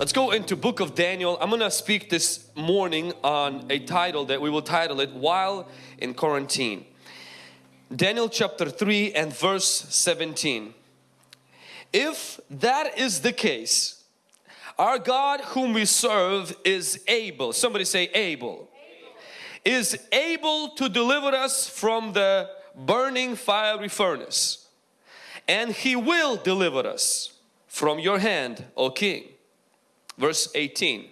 Let's go into book of Daniel. I'm going to speak this morning on a title that we will title it While in Quarantine. Daniel chapter 3 and verse 17. If that is the case, our God whom we serve is able, somebody say able, able. is able to deliver us from the burning fiery furnace and He will deliver us from your hand, O King. Verse 18.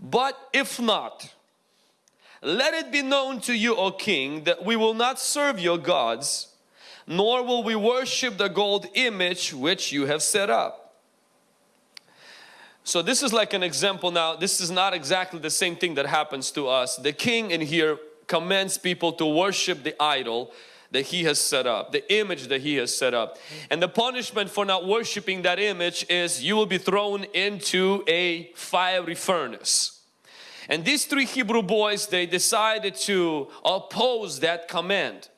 But if not, let it be known to you, O King, that we will not serve your gods, nor will we worship the gold image which you have set up. So this is like an example now. This is not exactly the same thing that happens to us. The king in here commands people to worship the idol that he has set up, the image that he has set up. And the punishment for not worshiping that image is you will be thrown into a fiery furnace. And these three Hebrew boys, they decided to oppose that command.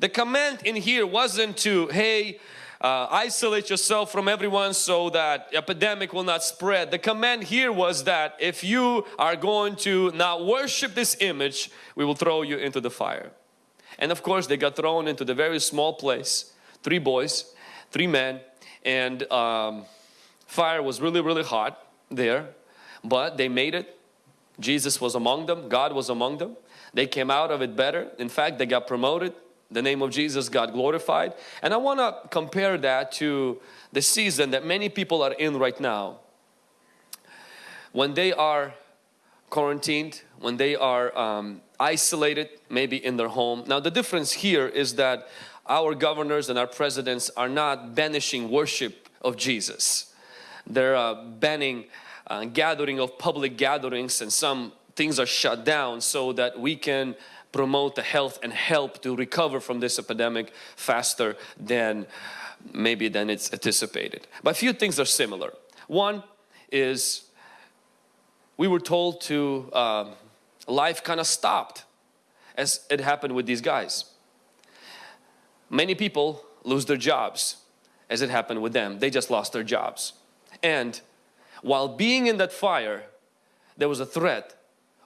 The command in here wasn't to, hey, uh, isolate yourself from everyone so that epidemic will not spread. The command here was that if you are going to not worship this image, we will throw you into the fire. And of course they got thrown into the very small place. Three boys, three men and um, fire was really really hot there. But they made it. Jesus was among them. God was among them. They came out of it better. In fact, they got promoted. The name of Jesus got glorified. And I want to compare that to the season that many people are in right now. When they are quarantined, when they are um, isolated maybe in their home. Now the difference here is that our governors and our presidents are not banishing worship of Jesus. They're uh, banning uh, gathering of public gatherings and some things are shut down so that we can promote the health and help to recover from this epidemic faster than maybe than it's anticipated. But a few things are similar. One is we were told to uh, life kind of stopped as it happened with these guys. Many people lose their jobs as it happened with them. They just lost their jobs. And while being in that fire, there was a threat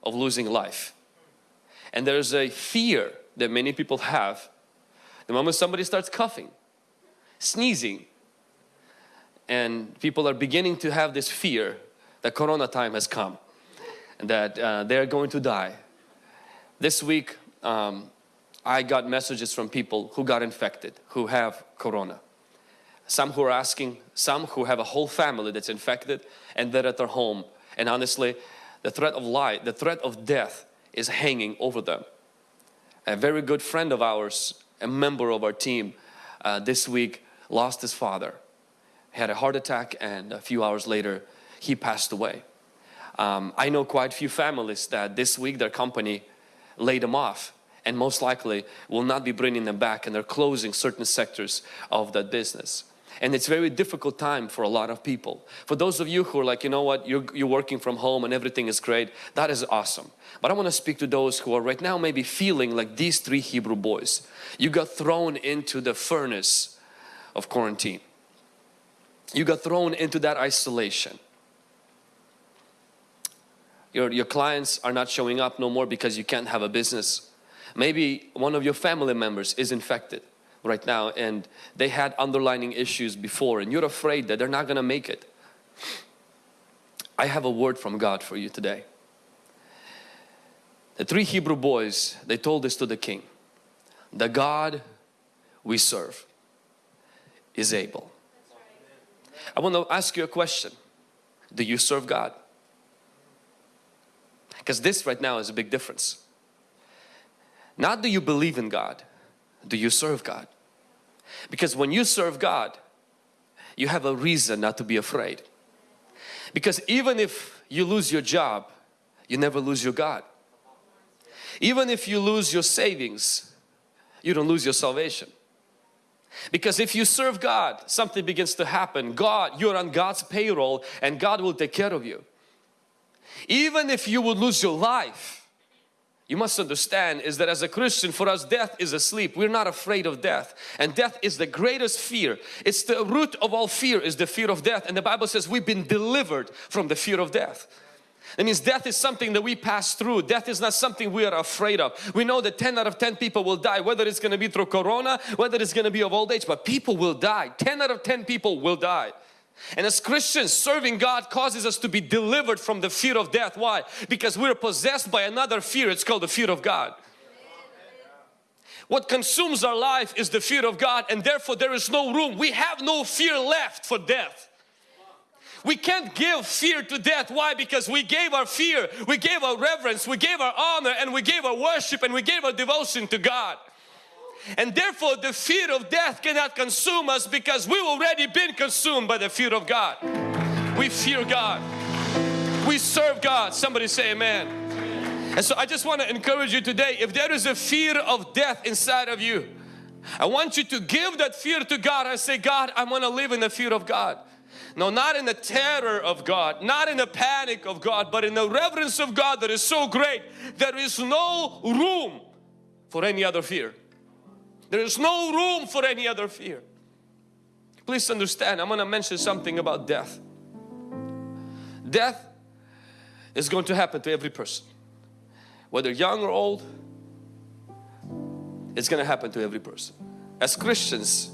of losing life. And there's a fear that many people have. The moment somebody starts coughing, sneezing, and people are beginning to have this fear that Corona time has come that uh, they're going to die. This week, um, I got messages from people who got infected, who have Corona. Some who are asking, some who have a whole family that's infected and they're at their home. And honestly, the threat of life, the threat of death is hanging over them. A very good friend of ours, a member of our team, uh, this week lost his father. He had a heart attack and a few hours later, he passed away. Um, I know quite a few families that this week their company laid them off and most likely will not be bringing them back and they're closing certain sectors of that business. And it's very difficult time for a lot of people. For those of you who are like, you know what, you're, you're working from home and everything is great, that is awesome. But I want to speak to those who are right now maybe feeling like these three Hebrew boys. You got thrown into the furnace of quarantine. You got thrown into that isolation your, your clients are not showing up no more because you can't have a business. Maybe one of your family members is infected right now and they had underlining issues before and you're afraid that they're not going to make it. I have a word from God for you today. The three Hebrew boys, they told this to the king. The God we serve is able. I want to ask you a question. Do you serve God? Because this right now is a big difference. Not do you believe in God, do you serve God? Because when you serve God, you have a reason not to be afraid. Because even if you lose your job, you never lose your God. Even if you lose your savings, you don't lose your salvation. Because if you serve God, something begins to happen. God, you're on God's payroll and God will take care of you. Even if you would lose your life, you must understand is that as a Christian for us death is asleep. We're not afraid of death and death is the greatest fear. It's the root of all fear is the fear of death and the Bible says we've been delivered from the fear of death. That means death is something that we pass through. Death is not something we are afraid of. We know that 10 out of 10 people will die, whether it's going to be through corona, whether it's going to be of old age, but people will die. 10 out of 10 people will die. And as Christians, serving God causes us to be delivered from the fear of death. Why? Because we're possessed by another fear. It's called the fear of God. What consumes our life is the fear of God and therefore there is no room. We have no fear left for death. We can't give fear to death. Why? Because we gave our fear, we gave our reverence, we gave our honor and we gave our worship and we gave our devotion to God. And therefore the fear of death cannot consume us because we've already been consumed by the fear of God. We fear God. We serve God. Somebody say amen. And so I just want to encourage you today, if there is a fear of death inside of you, I want you to give that fear to God and say, God, I want to live in the fear of God. No, not in the terror of God, not in the panic of God, but in the reverence of God that is so great. There is no room for any other fear. There is no room for any other fear. Please understand, I'm going to mention something about death. Death is going to happen to every person. Whether young or old, it's going to happen to every person. As Christians,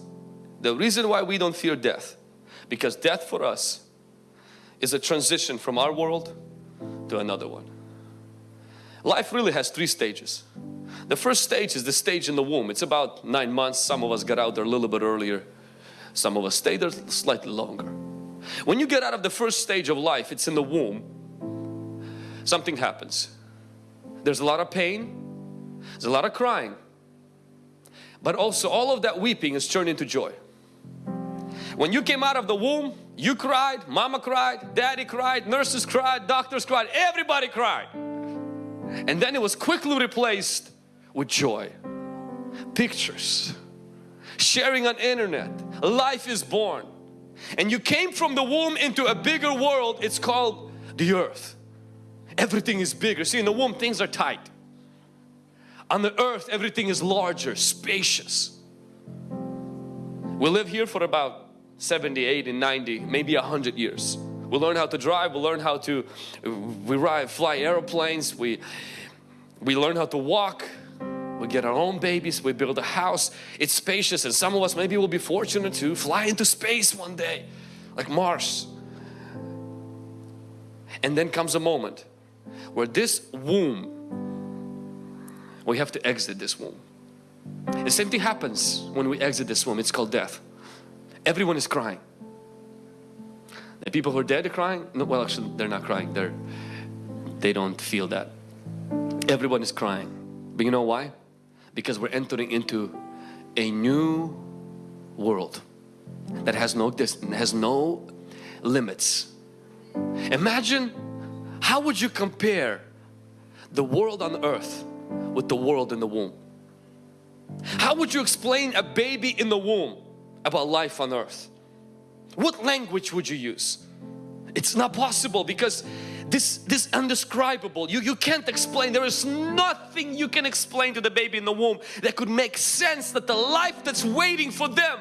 the reason why we don't fear death, because death for us is a transition from our world to another one. Life really has three stages. The first stage is the stage in the womb. It's about nine months. Some of us got out there a little bit earlier. Some of us stayed there slightly longer. When you get out of the first stage of life, it's in the womb, something happens. There's a lot of pain, there's a lot of crying, but also all of that weeping is turned into joy. When you came out of the womb, you cried, mama cried, daddy cried, nurses cried, doctors cried, everybody cried. And then it was quickly replaced with joy. Pictures, sharing on internet, life is born. And you came from the womb into a bigger world, it's called the earth. Everything is bigger. See in the womb things are tight. On the earth everything is larger, spacious. We live here for about 70, 80, 90, maybe 100 years. We learn how to drive, we learn how to, we ride, fly airplanes, we, we learn how to walk, we get our own babies, we build a house, it's spacious and some of us maybe will be fortunate to fly into space one day, like Mars. And then comes a moment where this womb, we have to exit this womb. The same thing happens when we exit this womb, it's called death. Everyone is crying. The people who are dead are crying. No, well, actually, they're not crying. They're they don't feel that. Everyone is crying. But you know why? Because we're entering into a new world that has no distance, has no limits. Imagine how would you compare the world on earth with the world in the womb? How would you explain a baby in the womb about life on earth? What language would you use? It's not possible because this this undescribable you you can't explain there is nothing you can explain to the baby in the womb that could make sense that the life that's waiting for them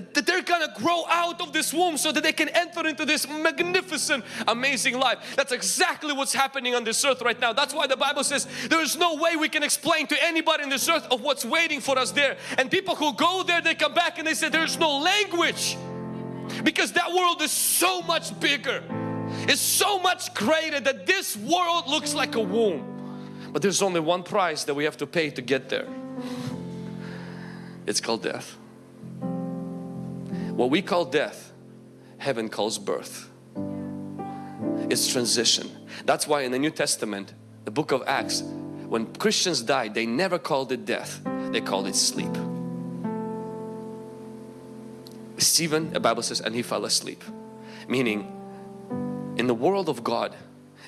that they're gonna grow out of this womb so that they can enter into this magnificent amazing life. That's exactly what's happening on this earth right now. That's why the Bible says there is no way we can explain to anybody in this earth of what's waiting for us there. And people who go there they come back and they say there's no language. Because that world is so much bigger. It's so much greater that this world looks like a womb. But there's only one price that we have to pay to get there. It's called death what we call death, heaven calls birth. It's transition. That's why in the New Testament, the book of Acts, when Christians died, they never called it death, they called it sleep. Stephen, the Bible says, and he fell asleep. Meaning, in the world of God,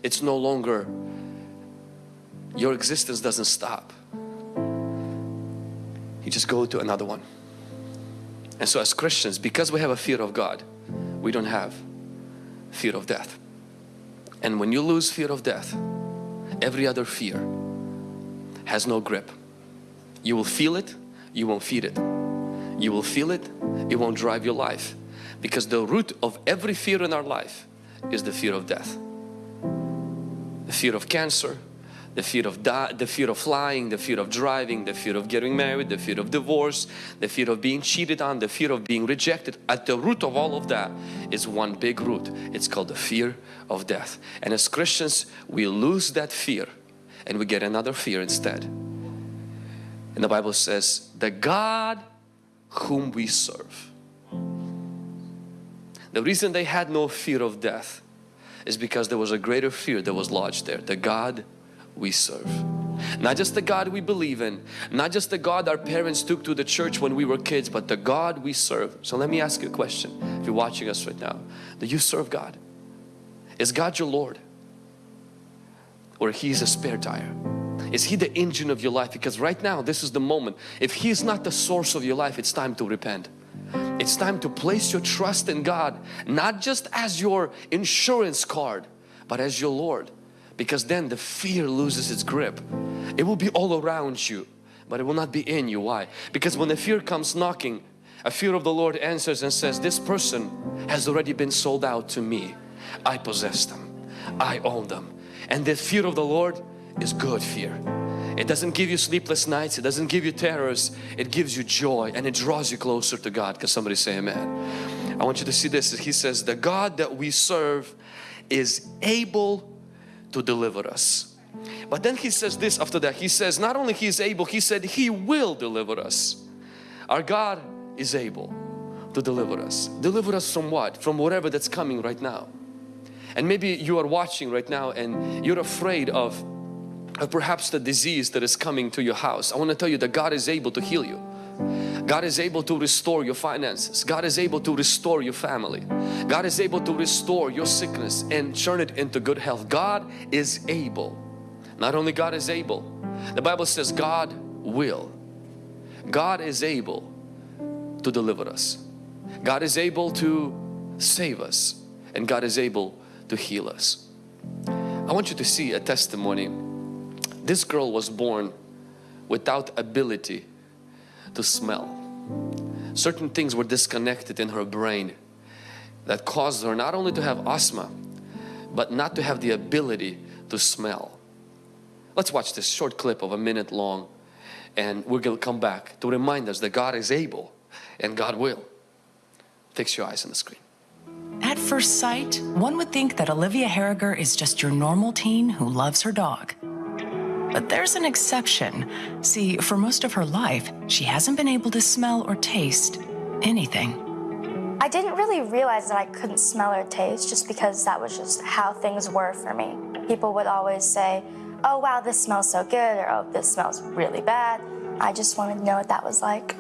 it's no longer, your existence doesn't stop. You just go to another one. And so as Christians, because we have a fear of God, we don't have fear of death. And when you lose fear of death, every other fear has no grip. You will feel it, you won't feed it. You will feel it, it won't drive your life. Because the root of every fear in our life is the fear of death. The fear of cancer, the fear of the fear of flying, the fear of driving, the fear of getting married, the fear of divorce, the fear of being cheated on, the fear of being rejected. At the root of all of that is one big root. It's called the fear of death. And as Christians, we lose that fear and we get another fear instead. And the Bible says, the God whom we serve. The reason they had no fear of death is because there was a greater fear that was lodged there. The God we serve. Not just the God we believe in, not just the God our parents took to the church when we were kids, but the God we serve. So let me ask you a question. If you're watching us right now, do you serve God? Is God your Lord? Or He's a spare tire? Is He the engine of your life? Because right now, this is the moment. If He's not the source of your life, it's time to repent. It's time to place your trust in God, not just as your insurance card, but as your Lord. Because then the fear loses its grip. It will be all around you, but it will not be in you. Why? Because when the fear comes knocking, a fear of the Lord answers and says, this person has already been sold out to me. I possess them. I own them. And the fear of the Lord is good fear. It doesn't give you sleepless nights. It doesn't give you terrors. It gives you joy and it draws you closer to God. Can somebody say amen? I want you to see this. He says, the God that we serve is able to deliver us. But then he says this after that. He says, not only he is able, he said he will deliver us. Our God is able to deliver us. Deliver us from what? From whatever that's coming right now. And maybe you are watching right now and you're afraid of of perhaps the disease that is coming to your house. I want to tell you that God is able to heal you. God is able to restore your finances. God is able to restore your family. God is able to restore your sickness and turn it into good health. God is able. Not only God is able, the Bible says God will. God is able to deliver us. God is able to save us and God is able to heal us. I want you to see a testimony this girl was born without ability to smell. Certain things were disconnected in her brain that caused her not only to have asthma, but not to have the ability to smell. Let's watch this short clip of a minute long and we're going to come back to remind us that God is able and God will. Fix your eyes on the screen. At first sight, one would think that Olivia Harriger is just your normal teen who loves her dog. But there's an exception. See, for most of her life, she hasn't been able to smell or taste anything. I didn't really realize that I couldn't smell or taste just because that was just how things were for me. People would always say, oh wow, this smells so good, or oh, this smells really bad. I just wanted to know what that was like.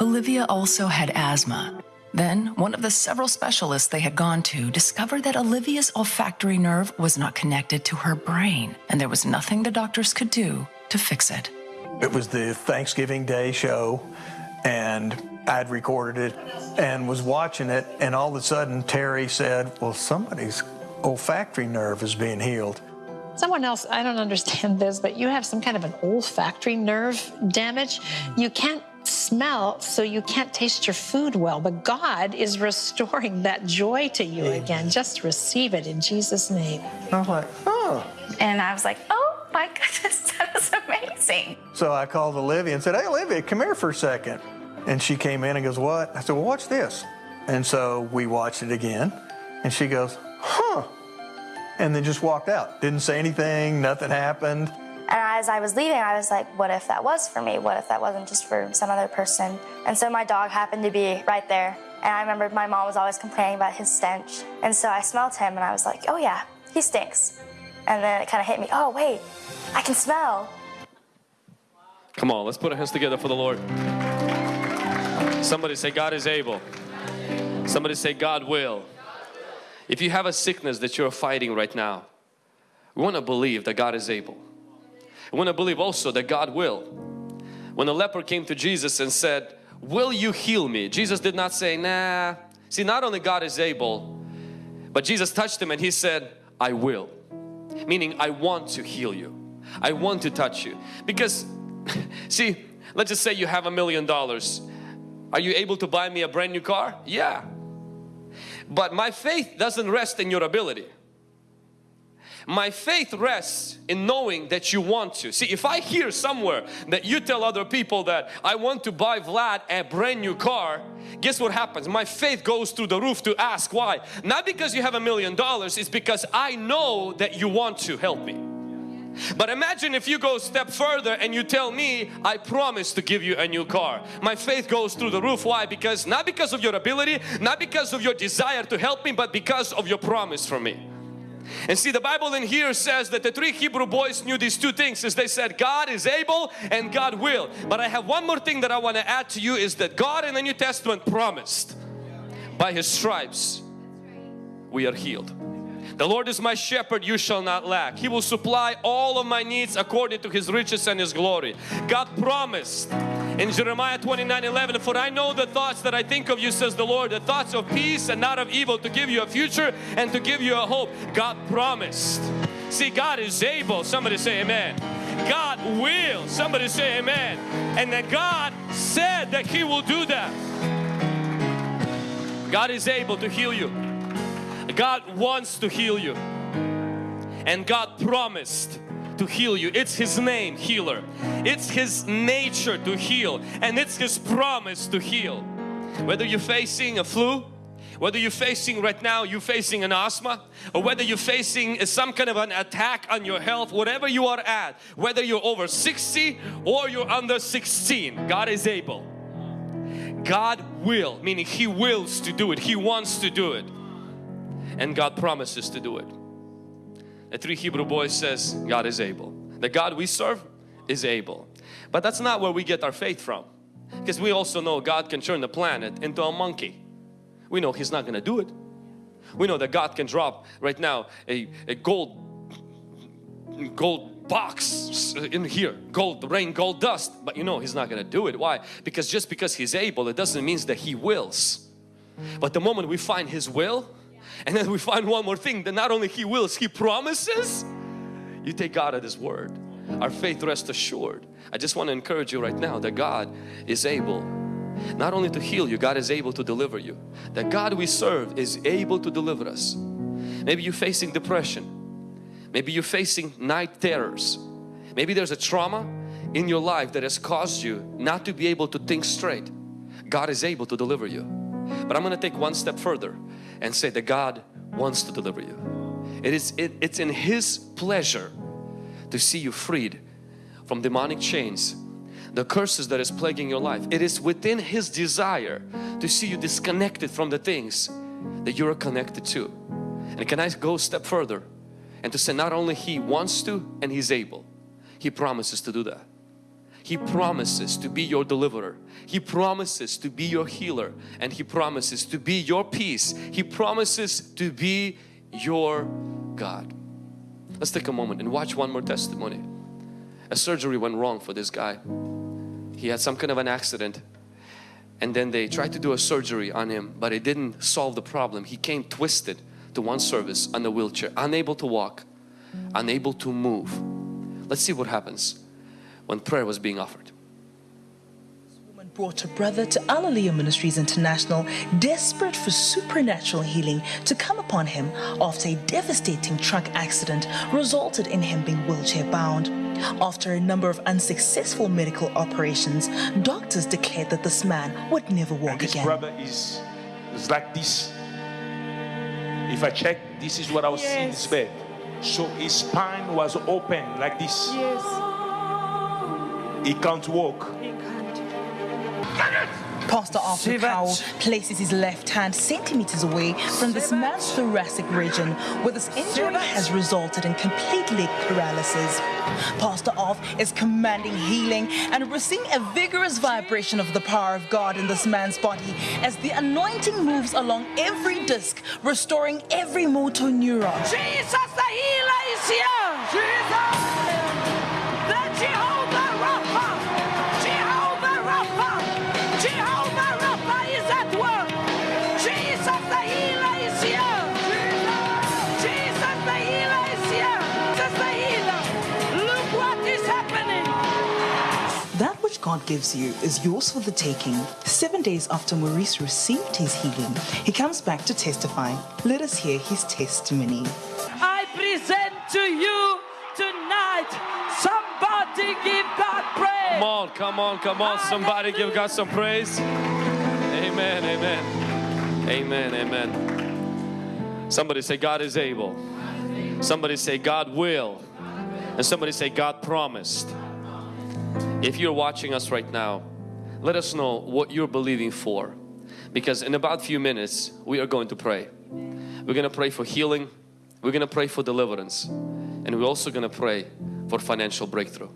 Olivia also had asthma, then, one of the several specialists they had gone to discovered that Olivia's olfactory nerve was not connected to her brain, and there was nothing the doctors could do to fix it. It was the Thanksgiving Day show, and I'd recorded it and was watching it, and all of a sudden Terry said, Well, somebody's olfactory nerve is being healed. Someone else, I don't understand this, but you have some kind of an olfactory nerve damage. You can't smell, so you can't taste your food well. But God is restoring that joy to you Amen. again. Just receive it in Jesus' name. I was like, oh. And I was like, oh my goodness, that is amazing. So I called Olivia and said, hey, Olivia, come here for a second. And she came in and goes, what? I said, well, watch this. And so we watched it again. And she goes, huh. And then just walked out. Didn't say anything, nothing happened. And as I was leaving, I was like, what if that was for me? What if that wasn't just for some other person? And so my dog happened to be right there. And I remember my mom was always complaining about his stench. And so I smelled him and I was like, oh yeah, he stinks. And then it kind of hit me, oh wait, I can smell. Come on, let's put our hands together for the Lord. Somebody say, God is able. Somebody say, God will. If you have a sickness that you're fighting right now, we want to believe that God is able. I want to believe also that God will. When the leper came to Jesus and said, will you heal me? Jesus did not say, nah. See, not only God is able, but Jesus touched him and he said, I will. Meaning I want to heal you. I want to touch you. Because see, let's just say you have a million dollars. Are you able to buy me a brand new car? Yeah. But my faith doesn't rest in your ability. My faith rests in knowing that you want to. See, if I hear somewhere that you tell other people that I want to buy Vlad a brand new car, guess what happens? My faith goes through the roof to ask why. Not because you have a million dollars, it's because I know that you want to help me. But imagine if you go a step further and you tell me, I promise to give you a new car. My faith goes through the roof. Why? Because not because of your ability, not because of your desire to help me, but because of your promise for me. And see the Bible in here says that the three Hebrew boys knew these two things is they said God is able and God will. But I have one more thing that I want to add to you is that God in the New Testament promised by His stripes we are healed. The Lord is my shepherd, you shall not lack. He will supply all of my needs according to His riches and His glory. God promised in Jeremiah 29 11 for I know the thoughts that I think of you says the Lord the thoughts of peace and not of evil to give you a future and to give you a hope. God promised. See God is able. Somebody say amen. God will. Somebody say amen. And that God said that he will do that. God is able to heal you. God wants to heal you. And God promised to heal you. It's His name, healer. It's His nature to heal and it's His promise to heal. Whether you're facing a flu, whether you're facing right now, you're facing an asthma or whether you're facing some kind of an attack on your health, whatever you are at, whether you're over 60 or you're under 16, God is able. God will, meaning He wills to do it. He wants to do it. And God promises to do it. The three Hebrew boys says God is able. The God we serve is able. But that's not where we get our faith from. Because we also know God can turn the planet into a monkey. We know He's not going to do it. We know that God can drop right now a, a gold gold box in here gold rain gold dust but you know he's not going to do it why because just because he's able it doesn't mean that he wills but the moment we find his will and then we find one more thing that not only He wills, He promises. You take God at His word. Our faith rests assured. I just want to encourage you right now that God is able not only to heal you, God is able to deliver you. That God we serve is able to deliver us. Maybe you're facing depression. Maybe you're facing night terrors. Maybe there's a trauma in your life that has caused you not to be able to think straight. God is able to deliver you. But I'm going to take one step further and say that God wants to deliver you. It is, it, it's in His pleasure to see you freed from demonic chains, the curses that is plaguing your life. It is within His desire to see you disconnected from the things that you are connected to. And can I go a step further and to say not only He wants to and He's able, He promises to do that. He promises to be your deliverer. He promises to be your healer and He promises to be your peace. He promises to be your God. Let's take a moment and watch one more testimony. A surgery went wrong for this guy. He had some kind of an accident and then they tried to do a surgery on him but it didn't solve the problem. He came twisted to one service on a wheelchair, unable to walk, unable to move. Let's see what happens when prayer was being offered. This woman brought a brother to Alleluia Ministries International, desperate for supernatural healing to come upon him after a devastating truck accident resulted in him being wheelchair bound. After a number of unsuccessful medical operations, doctors declared that this man would never walk And this again. brother is, is like this. If I check, this is what I was seeing in this bed. So his spine was open like this. Yes, He can't walk. he can't. Pastor Alph Lukau places his left hand centimeters away from this man's thoracic region where this injury has resulted in complete leg paralysis. Pastor Alph is commanding healing and we're seeing a vigorous vibration of the power of God in this man's body as the anointing moves along every disc, restoring every motor neuron. Jesus, the healer is here. Jesus, the Jehovah God gives you is yours for the taking. Seven days after Maurice received his healing, he comes back to testify. Let us hear his testimony. I present to you tonight. Somebody give God praise. Come on, come on, come on. Somebody give God some praise. Amen, amen. Amen, amen. Somebody say, God is able. Somebody say, God will. And somebody say, God promised. If you're watching us right now, let us know what you're believing for. Because in about a few minutes, we are going to pray. We're going to pray for healing. We're going to pray for deliverance. And we're also going to pray for financial breakthrough.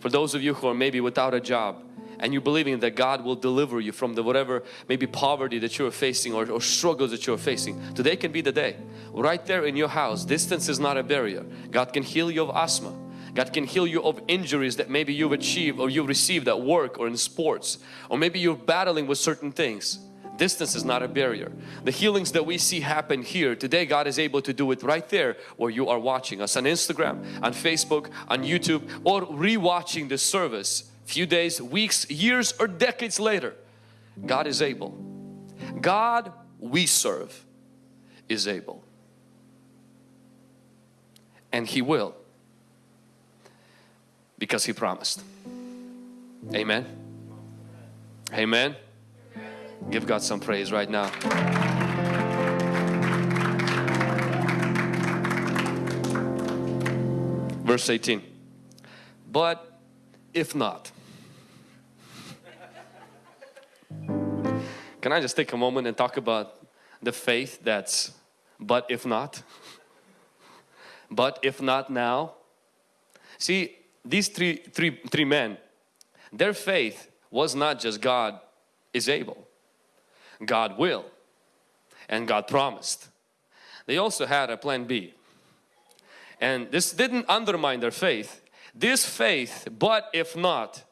For those of you who are maybe without a job and you're believing that God will deliver you from the whatever maybe poverty that you're facing or, or struggles that you're facing. Today can be the day. Right there in your house, distance is not a barrier. God can heal you of asthma. God can heal you of injuries that maybe you've achieved or you've received at work or in sports or maybe you're battling with certain things. Distance is not a barrier. The healings that we see happen here today God is able to do it right there where you are watching us on Instagram, on Facebook, on YouTube or rewatching the service few days, weeks, years or decades later. God is able. God we serve is able. And He will because He promised. Amen. Amen. Give God some praise right now. Verse 18. But if not, can I just take a moment and talk about the faith that's but if not? But if not now? See, these three, three, three men, their faith was not just God is able. God will and God promised. They also had a plan B. And this didn't undermine their faith. This faith, but if not,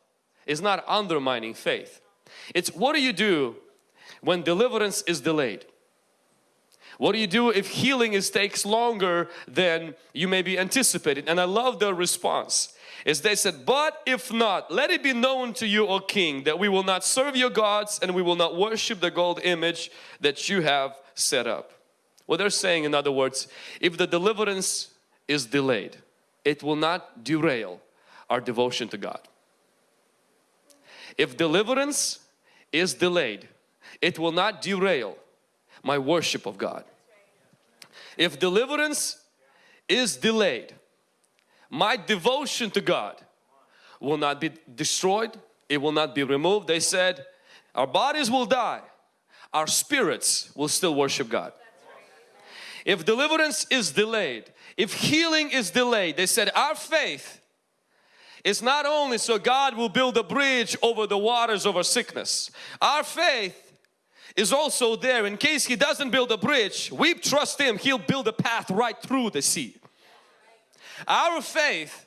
is not undermining faith. It's what do you do when deliverance is delayed? What do you do if healing is takes longer than you may be anticipated? And I love their response is they said, but if not, let it be known to you, O King, that we will not serve your gods and we will not worship the gold image that you have set up. What they're saying in other words, if the deliverance is delayed, it will not derail our devotion to God. If deliverance is delayed, it will not derail my worship of God. If deliverance is delayed, my devotion to God will not be destroyed, it will not be removed. They said, our bodies will die, our spirits will still worship God. If deliverance is delayed, if healing is delayed, they said our faith is not only so God will build a bridge over the waters of our sickness. Our faith is also there in case He doesn't build a bridge, we trust Him, He'll build a path right through the sea. Our faith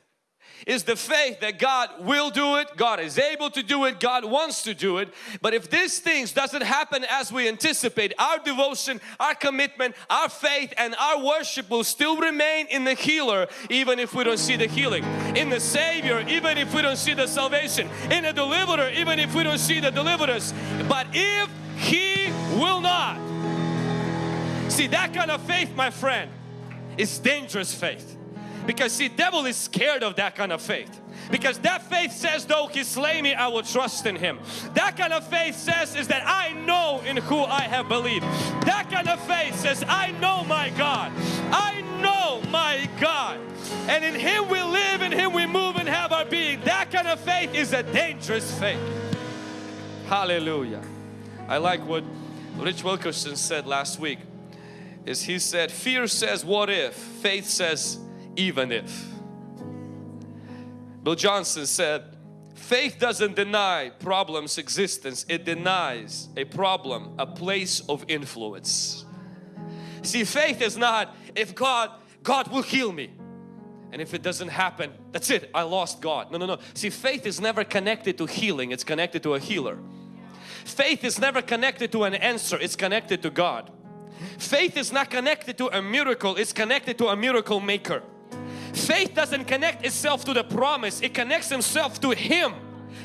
is the faith that God will do it, God is able to do it, God wants to do it. But if these things doesn't happen as we anticipate, our devotion, our commitment, our faith and our worship will still remain in the healer even if we don't see the healing. In the Savior even if we don't see the salvation. In the deliverer even if we don't see the deliverance. But if He will not. See that kind of faith my friend is dangerous faith. Because see, devil is scared of that kind of faith. Because that faith says, though he slay me, I will trust in him. That kind of faith says is that I know in who I have believed. That kind of faith says, I know my God. I know my God. And in him we live, in him we move and have our being. That kind of faith is a dangerous faith. Hallelujah. I like what Rich Wilkerson said last week. Is he said, fear says what if, faith says even if. Bill Johnson said, faith doesn't deny problems existence, it denies a problem, a place of influence. See, faith is not if God, God will heal me. And if it doesn't happen, that's it, I lost God. No, no, no. See, faith is never connected to healing, it's connected to a healer. Faith is never connected to an answer, it's connected to God. Faith is not connected to a miracle, it's connected to a miracle maker. Faith doesn't connect itself to the promise, it connects itself to Him.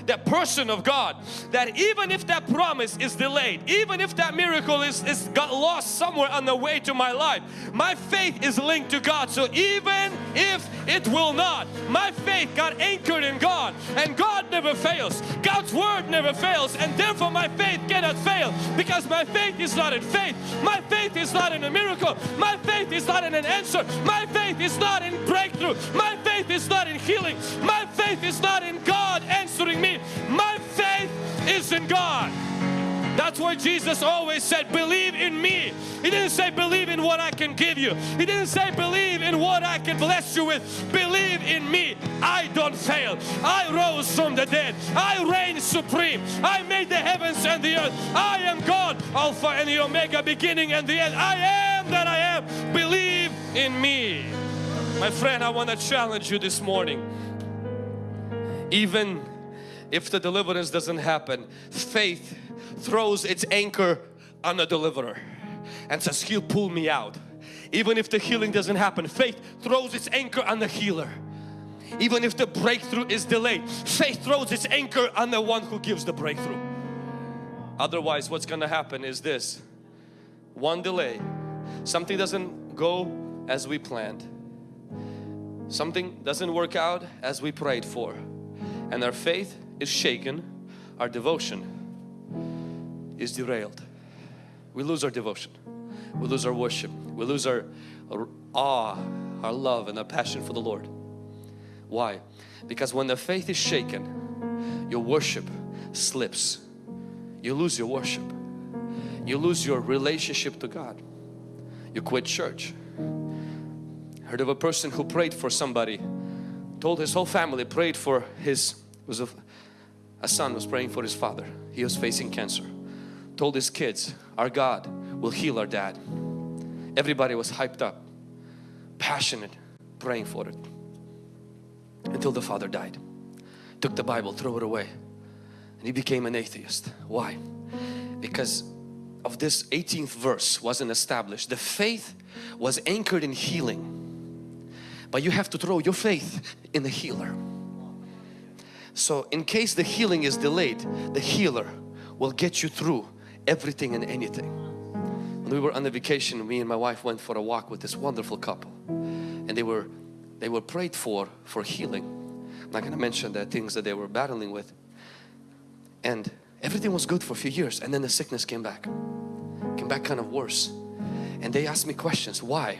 That person of God that even if that promise is delayed even if that miracle is, is got lost somewhere on the way to my life my faith is linked to God. So even if it will not my faith got anchored in God and God never fails. God's word never fails and therefore my faith cannot fail because my faith is not in faith. My faith is not in a miracle. My faith is not in an answer. My faith is not in breakthrough. My faith is not in healing. My faith is not in God answering me my faith is in God that's why Jesus always said, believe in me. He didn't say believe in what I can give you. He didn't say believe in what I can bless you with. Believe in me. I don't fail. I rose from the dead. I reign supreme. I made the heavens and the earth. I am God, Alpha and the Omega, beginning and the end. I am that I am. Believe in me. My friend, I want to challenge you this morning. Even if the deliverance doesn't happen, faith throws its anchor on the deliverer and says he'll pull me out. Even if the healing doesn't happen faith throws its anchor on the healer. Even if the breakthrough is delayed faith throws its anchor on the one who gives the breakthrough. Otherwise what's gonna happen is this. One delay. Something doesn't go as we planned. Something doesn't work out as we prayed for. And our faith is shaken our devotion is derailed. We lose our devotion. We lose our worship. We lose our, our awe, our love and our passion for the Lord. Why? Because when the faith is shaken, your worship slips. You lose your worship. You lose your relationship to God. You quit church. Heard of a person who prayed for somebody, told his whole family, prayed for his, was a, a son was praying for his father. He was facing cancer told his kids, our God will heal our dad. Everybody was hyped up, passionate, praying for it. Until the father died. Took the Bible, threw it away. And he became an atheist. Why? Because of this 18th verse wasn't established. The faith was anchored in healing. But you have to throw your faith in the healer. So in case the healing is delayed, the healer will get you through everything and anything. When we were on the vacation, me and my wife went for a walk with this wonderful couple and they were they were prayed for for healing. I'm not going to mention the things that they were battling with. And everything was good for a few years and then the sickness came back. Came back kind of worse. And they asked me questions, why?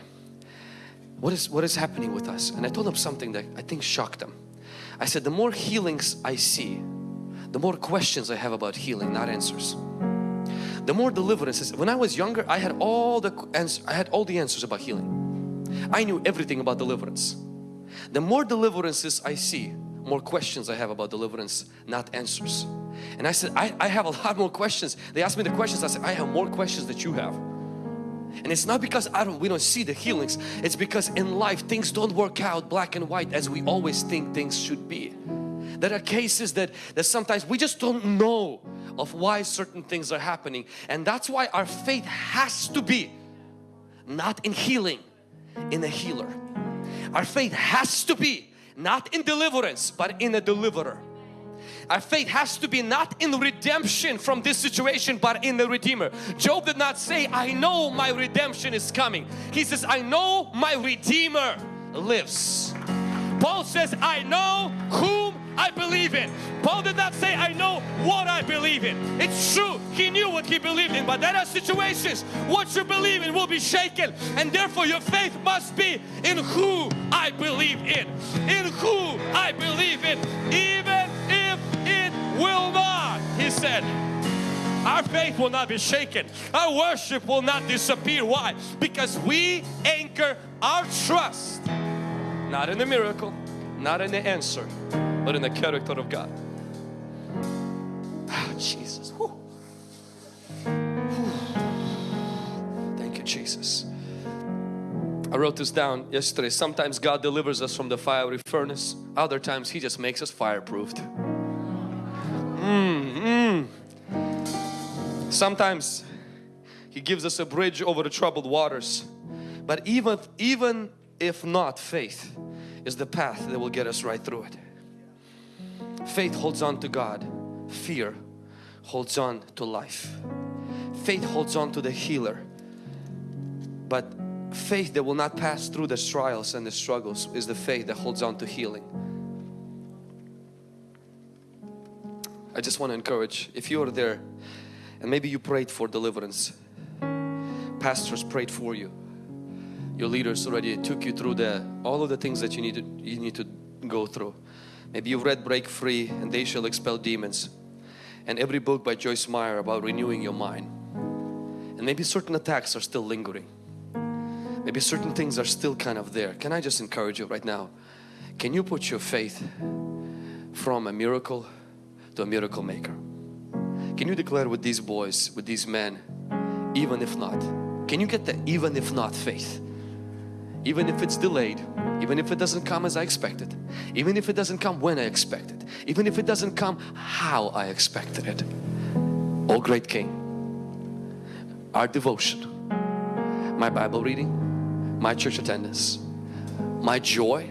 What is, what is happening with us? And I told them something that I think shocked them. I said, the more healings I see, the more questions I have about healing, not answers the more deliverances. When I was younger, I had all the answers, I had all the answers about healing. I knew everything about deliverance. The more deliverances I see, more questions I have about deliverance, not answers. And I said, I, I have a lot more questions. They asked me the questions, I said, I have more questions that you have. And it's not because I don't, we don't see the healings. It's because in life things don't work out black and white as we always think things should be. There are cases that, that sometimes we just don't know of why certain things are happening and that's why our faith has to be not in healing, in a healer. Our faith has to be not in deliverance but in a deliverer. Our faith has to be not in redemption from this situation but in the Redeemer. Job did not say, I know my redemption is coming. He says, I know my Redeemer lives. Paul says, I know whom I believe in. Paul did not say, I know what I believe in. It's true, he knew what he believed in, but there are situations what you believe in will be shaken, and therefore your faith must be in who I believe in. In who I believe Our faith will not be shaken. Our worship will not disappear. Why? Because we anchor our trust not in the miracle, not in the answer, but in the character of God. Ah, Jesus. Whew. Thank you, Jesus. I wrote this down yesterday. Sometimes God delivers us from the fiery furnace. Other times He just makes us fireproofed. Mm, mm. Sometimes He gives us a bridge over the troubled waters. But even, even if not, faith is the path that will get us right through it. Faith holds on to God. Fear holds on to life. Faith holds on to the healer. But faith that will not pass through the trials and the struggles is the faith that holds on to healing. I just want to encourage if you are there and maybe you prayed for deliverance, pastors prayed for you, your leaders already took you through the all of the things that you need to you need to go through. Maybe you've read Break Free and They Shall Expel Demons and every book by Joyce Meyer about renewing your mind. And maybe certain attacks are still lingering. Maybe certain things are still kind of there. Can I just encourage you right now? Can you put your faith from a miracle to a miracle maker? Can you declare with these boys, with these men, even if not? Can you get the even if not faith? Even if it's delayed, even if it doesn't come as I expected, even if it doesn't come when I expected, even if it doesn't come how I expected it. Oh great King, our devotion, my Bible reading, my church attendance, my joy,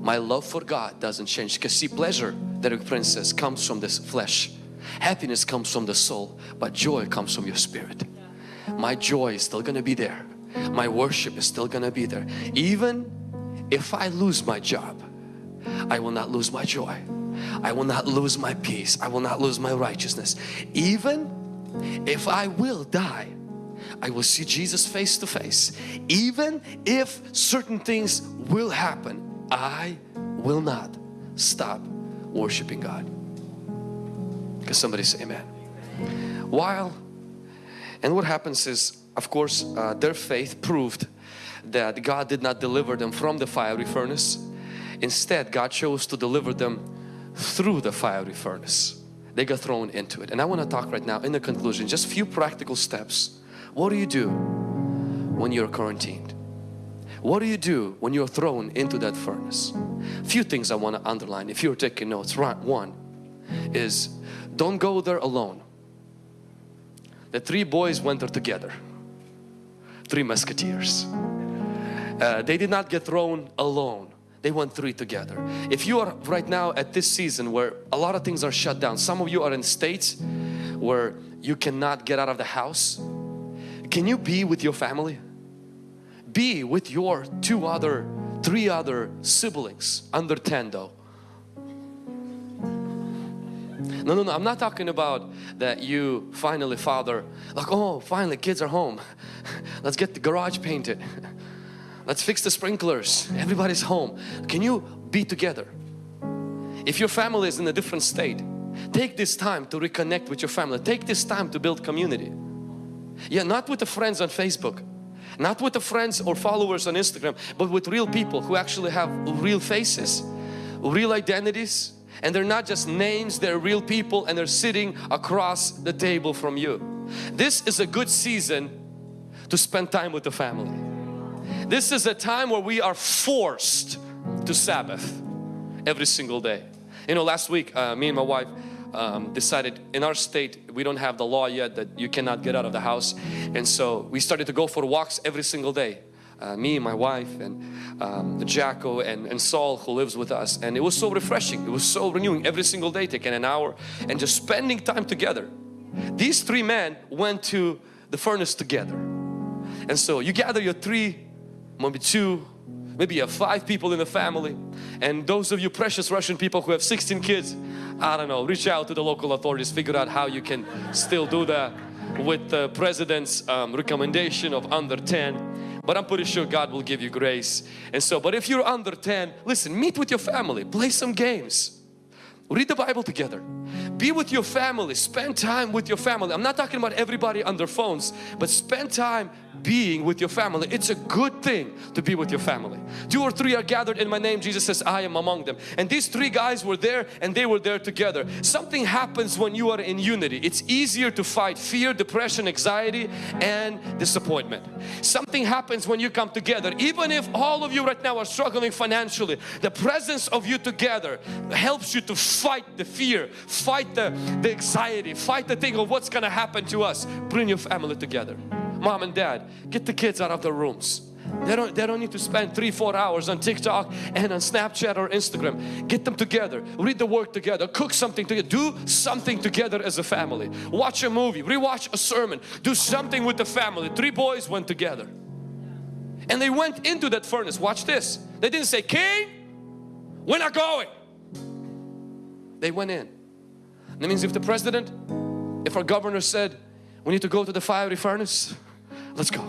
my love for God doesn't change because see pleasure, Derek Prince says, comes from this flesh. Happiness comes from the soul, but joy comes from your spirit. My joy is still gonna be there. My worship is still gonna be there. Even if I lose my job, I will not lose my joy. I will not lose my peace. I will not lose my righteousness. Even if I will die, I will see Jesus face to face. Even if certain things will happen, I will not stop worshiping God. Because somebody say amen. While, and what happens is, of course, uh, their faith proved that God did not deliver them from the fiery furnace. Instead, God chose to deliver them through the fiery furnace. They got thrown into it. And I want to talk right now in the conclusion, just a few practical steps. What do you do when you're quarantined? What do you do when you're thrown into that furnace? Few things I want to underline if you're taking notes. Right, one is don't go there alone. The three boys went there together. Three musketeers. Uh, they did not get thrown alone. They went three together. If you are right now at this season where a lot of things are shut down, some of you are in states where you cannot get out of the house. Can you be with your family? Be with your two other, three other siblings under 10 though. No, no, no, I'm not talking about that you finally father, like, oh, finally kids are home. Let's get the garage painted. Let's fix the sprinklers. Everybody's home. Can you be together? If your family is in a different state, take this time to reconnect with your family. Take this time to build community. Yeah, not with the friends on Facebook, not with the friends or followers on Instagram, but with real people who actually have real faces, real identities, and they're not just names, they're real people and they're sitting across the table from you. This is a good season to spend time with the family. This is a time where we are forced to Sabbath every single day. You know, last week uh, me and my wife um, decided in our state we don't have the law yet that you cannot get out of the house and so we started to go for walks every single day uh, me, my wife and um, Jacko and, and Saul who lives with us. And it was so refreshing. It was so renewing every single day taking an hour and just spending time together. These three men went to the furnace together. And so you gather your three maybe two maybe you have five people in the family. And those of you precious Russian people who have 16 kids I don't know reach out to the local authorities figure out how you can still do that with the president's um, recommendation of under 10 but I'm pretty sure God will give you grace. And so but if you're under 10 listen meet with your family play some games. Read the Bible together be with your family. Spend time with your family. I'm not talking about everybody on their phones but spend time being with your family. It's a good thing to be with your family. Two or three are gathered in my name. Jesus says I am among them. And these three guys were there and they were there together. Something happens when you are in unity. It's easier to fight fear depression anxiety and disappointment. Something happens when you come together. Even if all of you right now are struggling financially the presence of you together helps you to fight the fear fight the, the anxiety fight the thing of what's gonna happen to us bring your family together mom and dad get the kids out of their rooms They don't, they don't need to spend three, four hours on TikTok and on Snapchat or Instagram. Get them together, read the word together, cook something together, do something together as a family. Watch a movie, rewatch a sermon, do something with the family. Three boys went together. And they went into that furnace. Watch this. They didn't say, King, we're not going. They went in. That means if the president, if our governor said, we need to go to the fiery furnace, let's go.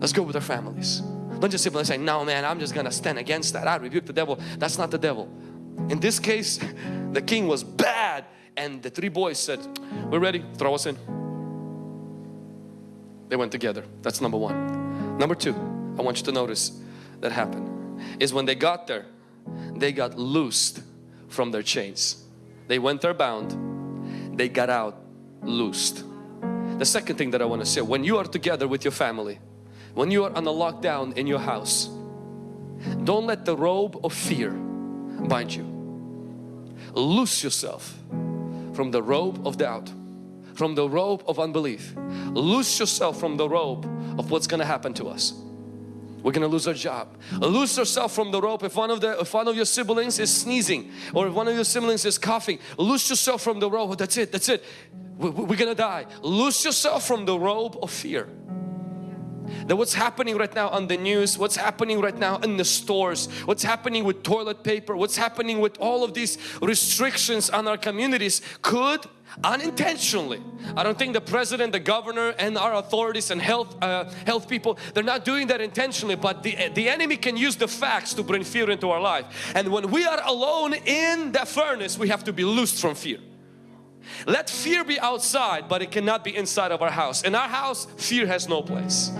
Let's go with our families. Don't just simply say, no man, I'm just gonna stand against that. I rebuke the devil. That's not the devil. In this case, the king was bad and the three boys said, we're ready, throw us in. They went together. That's number one. Number two, I want you to notice that happened is when they got there, they got loosed from their chains. They went there bound, they got out loosed. The second thing that I want to say, when you are together with your family, when you are on a lockdown in your house, don't let the robe of fear bind you. Loose yourself from the robe of doubt, from the robe of unbelief. Loose yourself from the robe of what's going to happen to us. We're gonna lose our job. Lose yourself from the rope. If one of the if one of your siblings is sneezing or if one of your siblings is coughing, lose yourself from the rope. That's it. That's it. We're gonna die. Lose yourself from the rope of fear that what's happening right now on the news, what's happening right now in the stores, what's happening with toilet paper, what's happening with all of these restrictions on our communities could unintentionally. I don't think the president, the governor and our authorities and health uh, health people, they're not doing that intentionally but the, the enemy can use the facts to bring fear into our life. And when we are alone in the furnace, we have to be loosed from fear. Let fear be outside but it cannot be inside of our house. In our house, fear has no place.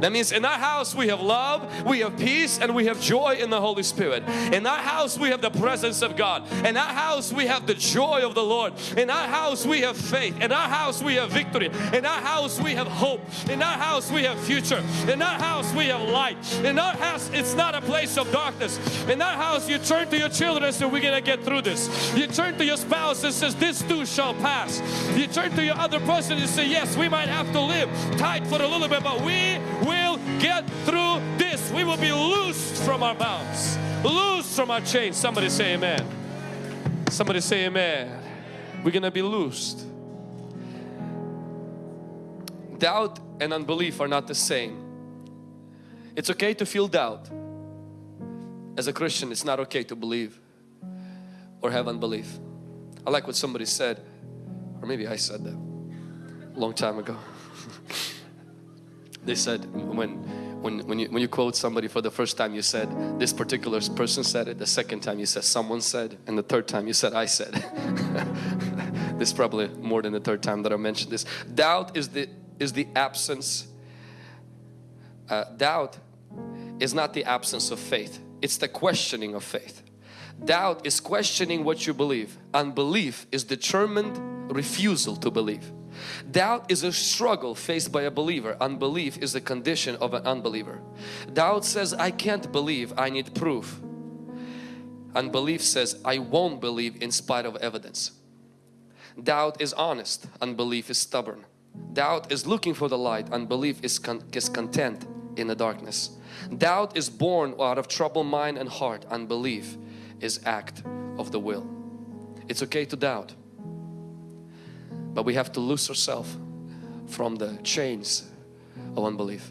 That means in our house we have love, we have peace and we have joy in the Holy Spirit. In our house we have the presence of God. In our house we have the joy of the Lord. In our house we have faith. In our house we have victory. In our house we have hope. In our house we have future. In our house we have light. In our house it's not a place of darkness. In our house you turn to your children and say we're gonna get through this. You turn to your spouse and says this too shall pass. You turn to your other person and say yes we might have to live tight for a little bit but we will get through this. We will be loosed from our bounds, loosed from our chains. Somebody say amen. Somebody say amen. We're going to be loosed. Doubt and unbelief are not the same. It's okay to feel doubt. As a Christian, it's not okay to believe or have unbelief. I like what somebody said, or maybe I said that a long time ago. they said when when when you when you quote somebody for the first time you said this particular person said it. The second time you said someone said and the third time you said I said. This is probably more than the third time that I mentioned this. Doubt is the is the absence uh, doubt is not the absence of faith. It's the questioning of faith. Doubt is questioning what you believe. Unbelief is determined refusal to believe Doubt is a struggle faced by a believer. Unbelief is the condition of an unbeliever. Doubt says, I can't believe, I need proof. Unbelief says, I won't believe in spite of evidence. Doubt is honest, unbelief is stubborn. Doubt is looking for the light, unbelief is, con is content in the darkness. Doubt is born out of troubled mind and heart, unbelief is act of the will. It's okay to doubt. But we have to loose ourselves from the chains of unbelief.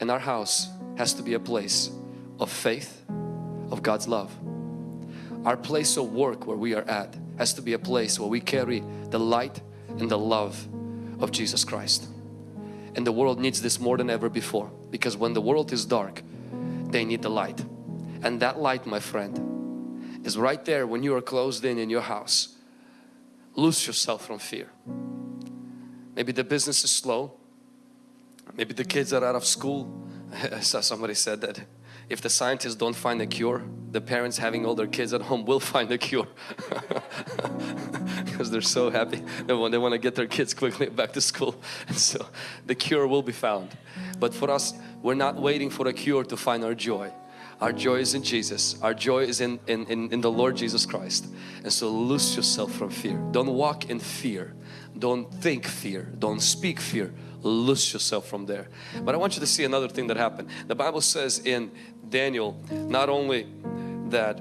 And our house has to be a place of faith, of God's love. Our place of work where we are at has to be a place where we carry the light and the love of Jesus Christ. And the world needs this more than ever before because when the world is dark, they need the light. And that light, my friend, is right there when you are closed in in your house Loose yourself from fear. Maybe the business is slow. Maybe the kids are out of school. I saw somebody said that if the scientists don't find a cure, the parents having all their kids at home will find a cure. because they're so happy. They want, they want to get their kids quickly back to school. And so the cure will be found. But for us, we're not waiting for a cure to find our joy. Our joy is in Jesus. Our joy is in, in, in, in, the Lord Jesus Christ. And so loose yourself from fear. Don't walk in fear. Don't think fear. Don't speak fear. loose yourself from there. But I want you to see another thing that happened. The Bible says in Daniel not only that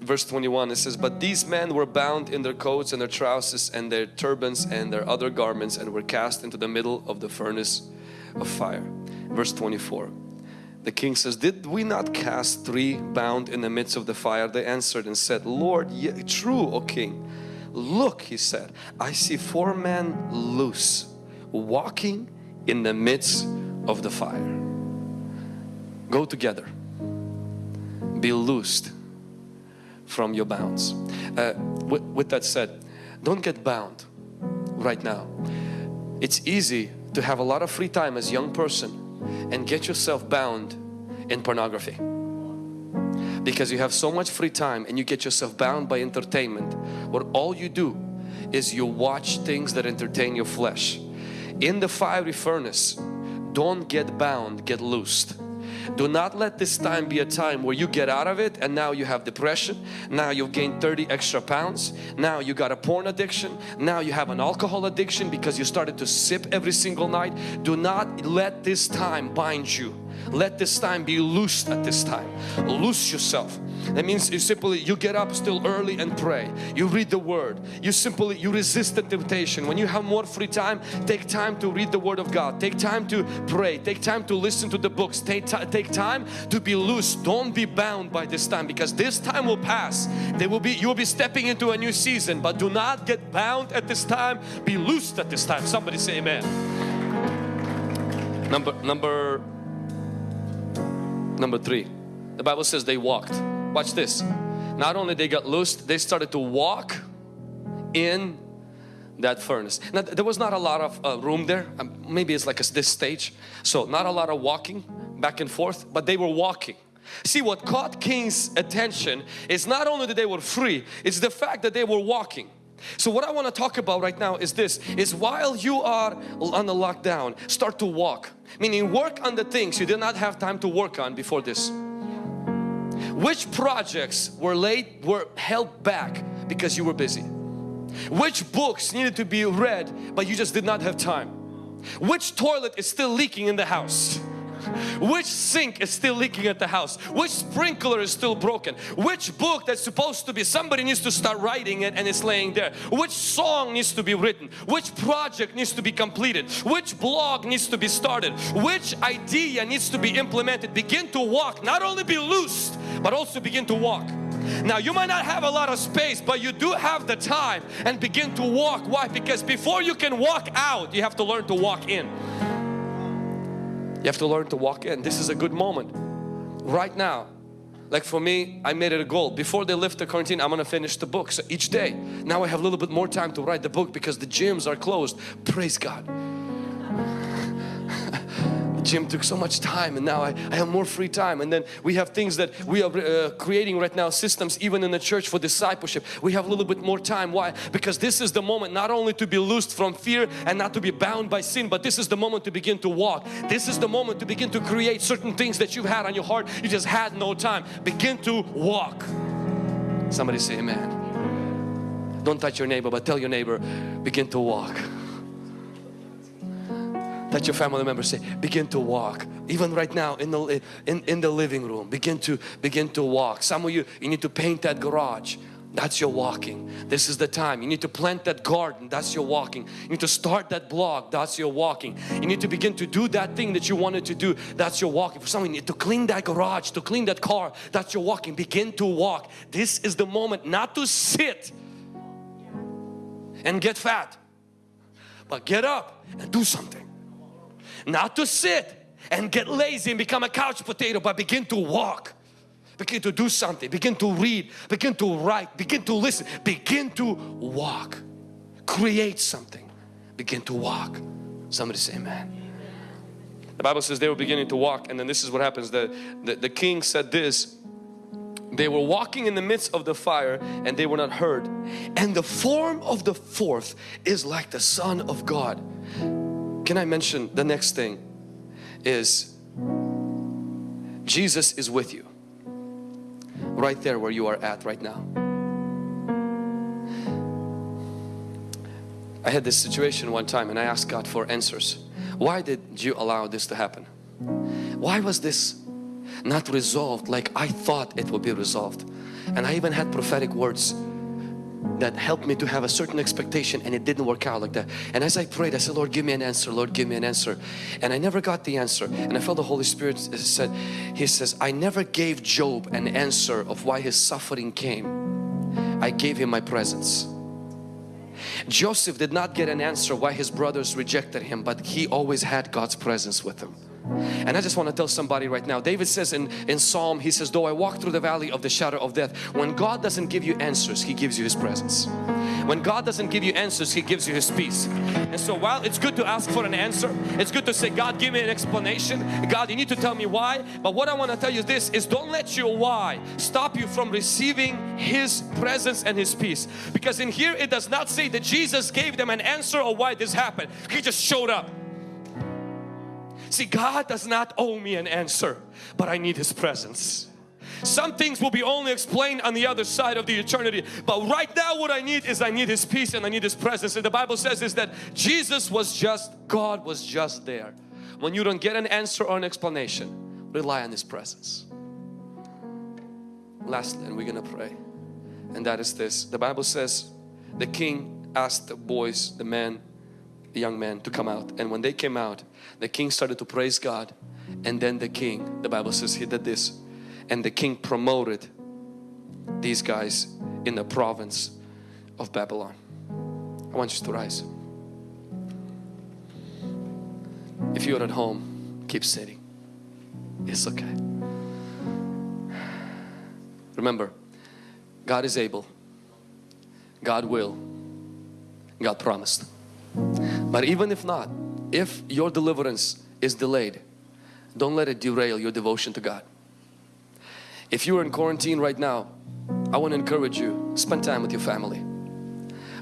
verse 21 it says but these men were bound in their coats and their trousers and their turbans and their other garments and were cast into the middle of the furnace of fire verse 24 the king says did we not cast three bound in the midst of the fire they answered and said lord ye- true o king look he said i see four men loose walking in the midst of the fire go together be loosed from your bounds. Uh, with, with that said, don't get bound right now. It's easy to have a lot of free time as a young person and get yourself bound in pornography. Because you have so much free time and you get yourself bound by entertainment where all you do is you watch things that entertain your flesh. In the fiery furnace don't get bound get loosed do not let this time be a time where you get out of it and now you have depression. Now you've gained 30 extra pounds. Now you got a porn addiction. Now you have an alcohol addiction because you started to sip every single night. Do not let this time bind you. Let this time be loosed at this time. Loose yourself. That means you simply you get up still early and pray. You read the word. You simply you resist the temptation. When you have more free time, take time to read the word of God. Take time to pray. Take time to listen to the books. Take, take time to be loose. Don't be bound by this time because this time will pass. There will be you will be stepping into a new season, but do not get bound at this time. Be loosed at this time. Somebody say amen. Number number Number three, the Bible says they walked. Watch this. Not only they got loosed, they started to walk in that furnace. Now there was not a lot of uh, room there. Um, maybe it's like a, this stage. So not a lot of walking back and forth, but they were walking. See what caught King's attention is not only that they were free, it's the fact that they were walking. So what I want to talk about right now is this is while you are on the lockdown start to walk. Meaning work on the things you did not have time to work on before this. Which projects were late were held back because you were busy? Which books needed to be read but you just did not have time? Which toilet is still leaking in the house which sink is still leaking at the house? Which sprinkler is still broken? Which book that's supposed to be somebody needs to start writing it and it's laying there? Which song needs to be written? Which project needs to be completed? Which blog needs to be started? Which idea needs to be implemented? Begin to walk. Not only be loosed but also begin to walk. Now you might not have a lot of space but you do have the time and begin to walk. Why? Because before you can walk out you have to learn to walk in you have to learn to walk in. This is a good moment. Right now, like for me, I made it a goal. Before they lift the quarantine, I'm going to finish the book. So each day, now I have a little bit more time to write the book because the gyms are closed. Praise God. Gym took so much time and now I, I have more free time. And then we have things that we are uh, creating right now systems even in the church for discipleship. We have a little bit more time. Why? Because this is the moment not only to be loosed from fear and not to be bound by sin but this is the moment to begin to walk. This is the moment to begin to create certain things that you've had on your heart. You just had no time. Begin to walk. Somebody say amen. Don't touch your neighbor but tell your neighbor begin to walk that your family members say begin to walk. Even right now in the in, in the living room begin to begin to walk. Some of you you need to paint that garage. That's your walking. This is the time. You need to plant that garden. That's your walking. You need to start that blog. That's your walking. You need to begin to do that thing that you wanted to do. That's your walking. For some you need to clean that garage to clean that car. That's your walking. Begin to walk. This is the moment not to sit and get fat but get up and do something not to sit and get lazy and become a couch potato but begin to walk. Begin to do something. Begin to read. Begin to write. Begin to listen. Begin to walk. Create something. Begin to walk. Somebody say amen. The Bible says they were beginning to walk and then this is what happens. The, the, the king said this. They were walking in the midst of the fire and they were not heard. And the form of the fourth is like the Son of God can I mention the next thing is Jesus is with you right there where you are at right now. I had this situation one time and I asked God for answers. why did you allow this to happen? Why was this not resolved like I thought it would be resolved? And I even had prophetic words that helped me to have a certain expectation and it didn't work out like that. And as I prayed, I said, Lord, give me an answer, Lord, give me an answer. And I never got the answer. And I felt the Holy Spirit uh, said, He says, I never gave Job an answer of why his suffering came. I gave him my presence. Joseph did not get an answer why his brothers rejected him, but he always had God's presence with him. And I just want to tell somebody right now, David says in, in Psalm, he says, though I walk through the valley of the shadow of death, when God doesn't give you answers, He gives you His presence. When God doesn't give you answers, He gives you His peace. And so while it's good to ask for an answer, it's good to say, God, give me an explanation. God, you need to tell me why. But what I want to tell you this is don't let your why stop you from receiving His presence and His peace. Because in here, it does not say that Jesus gave them an answer of why this happened. He just showed up. See, God does not owe me an answer, but I need His presence. Some things will be only explained on the other side of the eternity. But right now what I need is I need His peace and I need His presence. And the Bible says is that Jesus was just, God was just there. When you don't get an answer or an explanation, rely on His presence. Lastly, and we're going to pray. And that is this. The Bible says the king asked the boys, the men, the young men to come out. And when they came out, the king started to praise God. And then the king, the Bible says he did this and the king promoted these guys in the province of Babylon. I want you to rise. If you're at home, keep sitting. It's okay. Remember, God is able, God will, God promised. But even if not, if your deliverance is delayed, don't let it derail your devotion to God. If you're in quarantine right now, I want to encourage you, spend time with your family.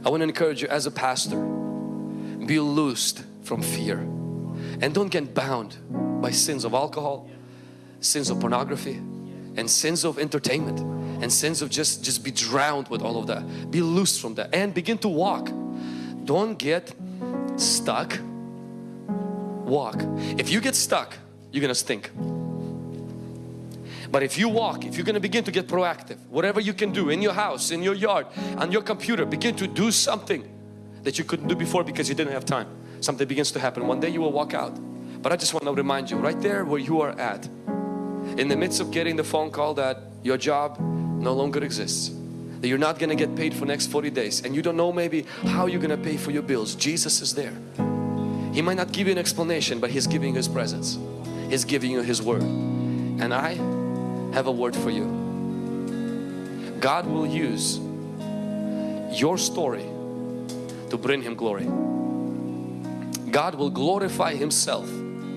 I want to encourage you as a pastor, be loosed from fear and don't get bound by sins of alcohol, sins of pornography and sins of entertainment and sins of just, just be drowned with all of that. Be loose from that and begin to walk. Don't get stuck. Walk. If you get stuck, you're gonna stink. But if you walk, if you're going to begin to get proactive, whatever you can do in your house, in your yard, on your computer, begin to do something that you couldn't do before because you didn't have time. Something begins to happen. One day you will walk out. But I just want to remind you right there where you are at, in the midst of getting the phone call that your job no longer exists, that you're not going to get paid for next 40 days and you don't know maybe how you're going to pay for your bills. Jesus is there. He might not give you an explanation, but He's giving you His presence. He's giving you His word. And I have a word for you. God will use your story to bring Him glory. God will glorify Himself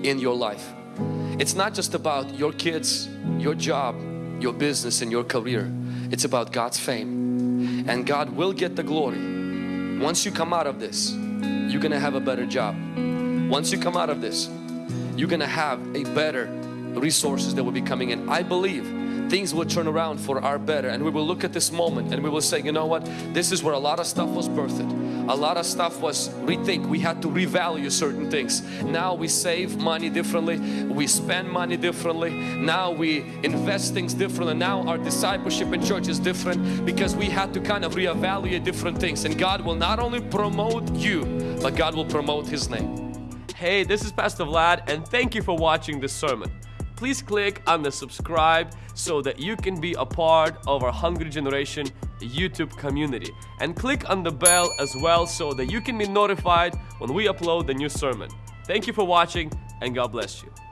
in your life. It's not just about your kids, your job, your business and your career. It's about God's fame. And God will get the glory. Once you come out of this, you're gonna have a better job. Once you come out of this, you're gonna have a better resources that will be coming in. I believe things will turn around for our better and we will look at this moment and we will say you know what this is where a lot of stuff was birthed a lot of stuff was rethink. We had to revalue certain things. Now we save money differently. We spend money differently. Now we invest things differently. Now our discipleship in church is different because we had to kind of reevaluate different things. And God will not only promote you but God will promote his name. Hey this is Pastor Vlad and thank you for watching this sermon please click on the subscribe so that you can be a part of our Hungry Generation YouTube community. And click on the bell as well so that you can be notified when we upload the new sermon. Thank you for watching and God bless you.